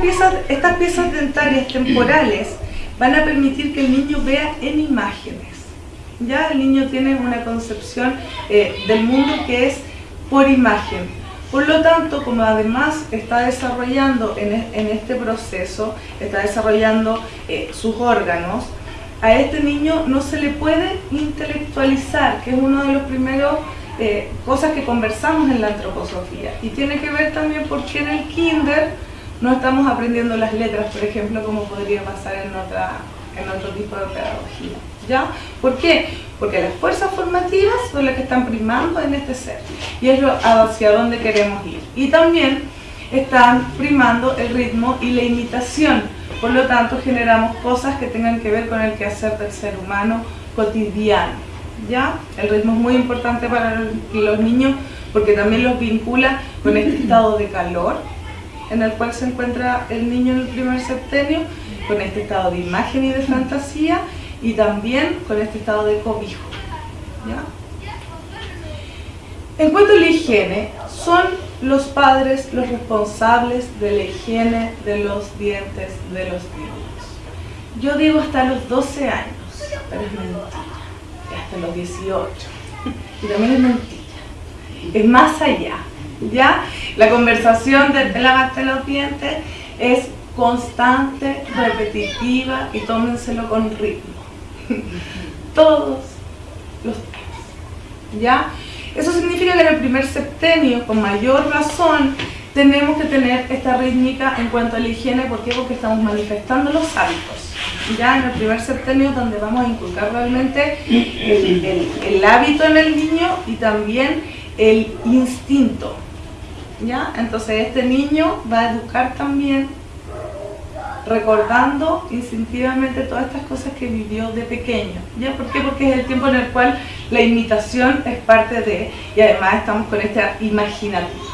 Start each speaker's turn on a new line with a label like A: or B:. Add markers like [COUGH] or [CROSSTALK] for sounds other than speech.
A: piezas, estas piezas dentarias temporales van a permitir que el niño vea en imágenes. Ya el niño tiene una concepción eh, del mundo que es por imagen. Por lo tanto, como además está desarrollando en, este proceso, está desarrollando eh, sus órganos, a este niño no se le puede intelectualizar, que es uno de los primeros eh, cosas que conversamos en la antroposofía. Y tiene que ver también porque en el kinder no estamos aprendiendo las letras, por ejemplo, como podría pasar en, otra, en otro tipo de pedagogía. ¿Ya? ¿Por qué? Porque las fuerzas formativas son las que están primando en este ser. Y es hacia dónde queremos ir. Y también están primando el ritmo y la imitación. Por lo tanto, generamos cosas que tengan que ver con el quehacer del ser humano cotidiano. ¿Ya? El ritmo es muy importante para los niños porque también los vincula con este estado de calor en el cual se encuentra el niño en el primer septenio, con este estado de imagen y de fantasía y también con este estado de cobijo. En cuanto a la higiene, son los padres los responsables de la higiene de los dientes de los niños. Yo digo hasta los 12 años, pero es mentira, hasta los 18. [LAUGHS] Y también es mentira, es más allá. ¿Ya? La conversación de lavarte los dientes es constante, repetitiva y tómenselo con ritmo. [LAUGHS] Todos los días. ¿Ya? Eso significa que en el primer septenio, con mayor razón, tenemos que tener esta rítmica en cuanto a la higiene. ¿Por qué? Porque estamos manifestando los hábitos. Ya en el primer septenio donde vamos a inculcar realmente el hábito en el niño y también el instinto. ¿Ya? Entonces este niño va a educar también recordando instintivamente todas estas cosas que vivió de pequeño. ¿Ya? ¿Por qué? Porque es el tiempo en el cual la imitación es parte de, y además estamos con esta imaginativa.